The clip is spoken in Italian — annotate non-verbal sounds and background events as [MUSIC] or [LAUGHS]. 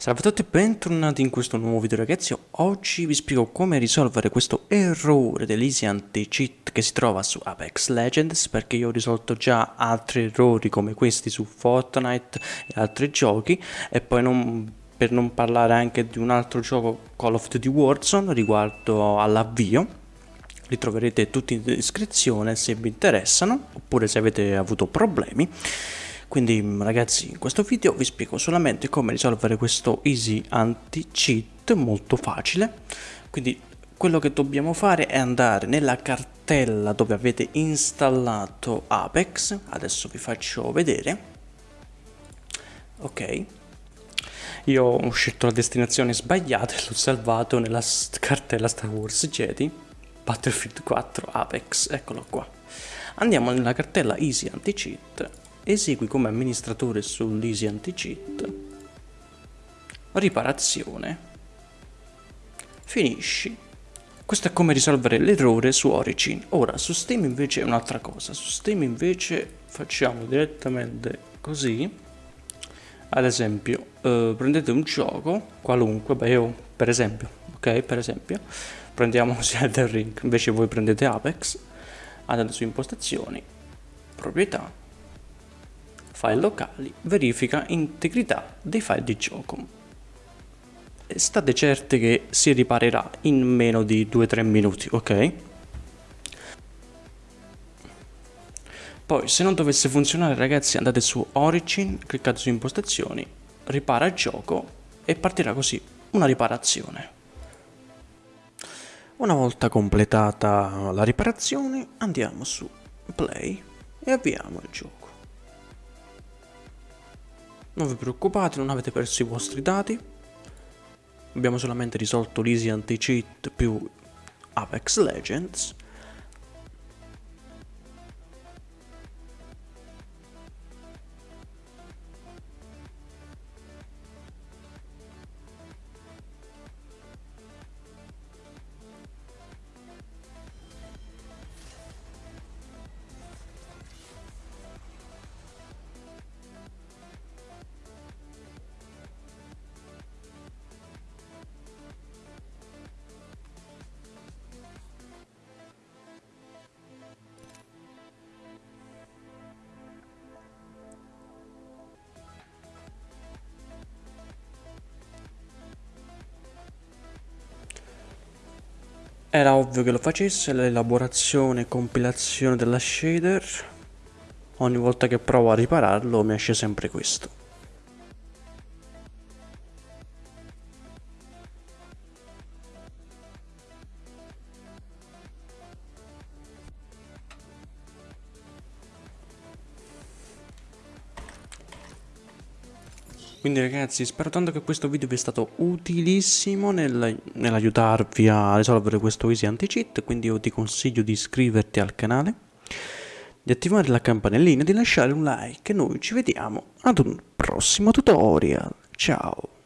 Salve a tutti e bentornati in questo nuovo video ragazzi, oggi vi spiego come risolvere questo errore dell'easy anti-cheat che si trova su Apex Legends perché io ho risolto già altri errori come questi su Fortnite e altri giochi. E poi non, per non parlare anche di un altro gioco Call of Duty Warzone riguardo all'avvio. Li troverete tutti in descrizione se vi interessano oppure se avete avuto problemi quindi ragazzi in questo video vi spiego solamente come risolvere questo easy anti-cheat molto facile. Quindi quello che dobbiamo fare è andare nella cartella dove avete installato Apex. Adesso vi faccio vedere. Ok. Io ho scelto la destinazione sbagliata e l'ho salvato nella cartella Star Wars Jedi Battlefield 4 Apex, eccolo qua. Andiamo nella cartella Easy Anti-Cheat Esegui come amministratore sull'Easy Anti-Cheat. Riparazione. Finisci. Questo è come risolvere l'errore su Origin. Ora, su Steam invece è un'altra cosa. Su Steam invece facciamo direttamente così. Ad esempio, eh, prendete un gioco, qualunque, beh io per esempio, ok, per esempio, prendiamo [LAUGHS] Elden Ring, invece voi prendete Apex, andate su impostazioni, proprietà, file locali, verifica integrità dei file di gioco. State certi che si riparerà in meno di 2-3 minuti, ok? Poi se non dovesse funzionare ragazzi andate su Origin, cliccate su impostazioni, ripara gioco e partirà così una riparazione. Una volta completata la riparazione andiamo su Play e avviamo il gioco. Non vi preoccupate, non avete perso i vostri dati. Abbiamo solamente risolto l'easy anti-cheat più Apex Legends. Era ovvio che lo facesse l'elaborazione e compilazione della shader. Ogni volta che provo a ripararlo mi esce sempre questo. Quindi ragazzi spero tanto che questo video vi sia stato utilissimo nel, nell'aiutarvi a risolvere questo easy anti-cheat, quindi io ti consiglio di iscriverti al canale, di attivare la campanellina e di lasciare un like e noi ci vediamo ad un prossimo tutorial. Ciao!